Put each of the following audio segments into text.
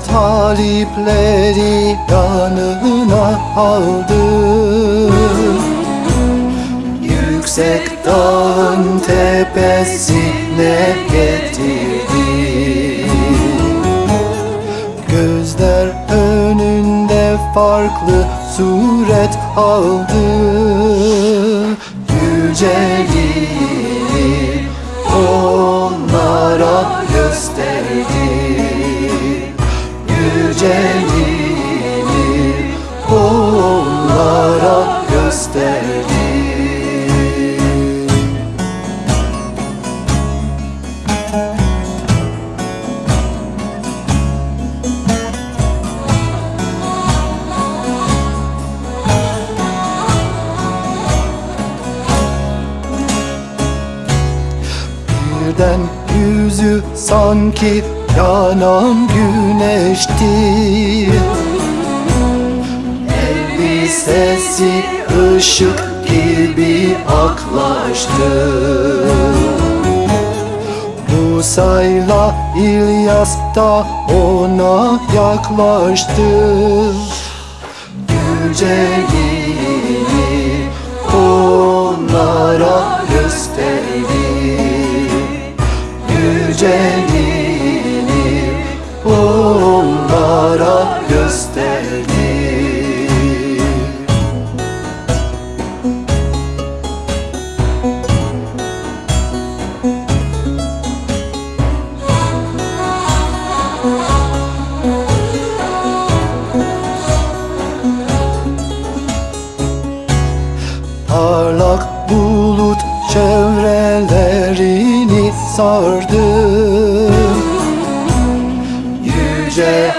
Talipleri yanına aldı. Yüksek dağın tepesine getirdi. Gözler önünde farklı suret aldı. Yüceliği Birden yüzü sanki yanan güneşti. Elbisesi ışık gibi aklaştı. Musa'yla İlyas da ona yaklaştı. Yüceliği onlara gösterdi. Parlak bulut çevrelerini sardı. Yüce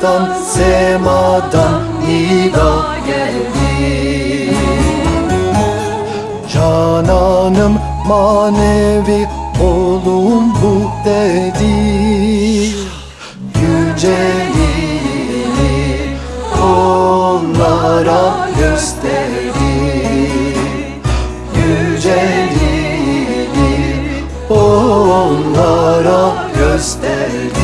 haktan semadan nida geldi. Cananım manevi oğlum bu dedi. Yüceliği onlara gösterdi. Yüceliği onlara gösterdi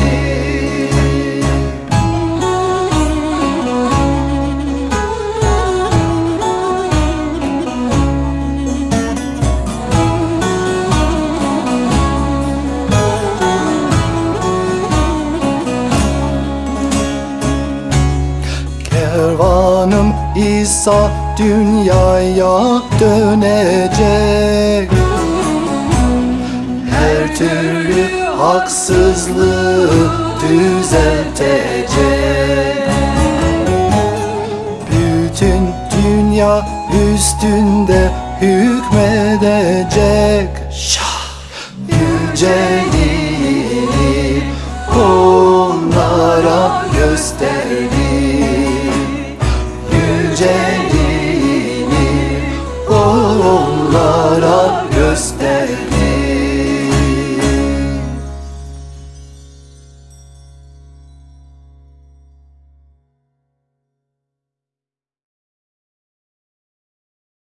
İsa dünyaya dönecek. Her türlü haksızlığı düzeltecek. Bütün dünya üstünde hükmedecek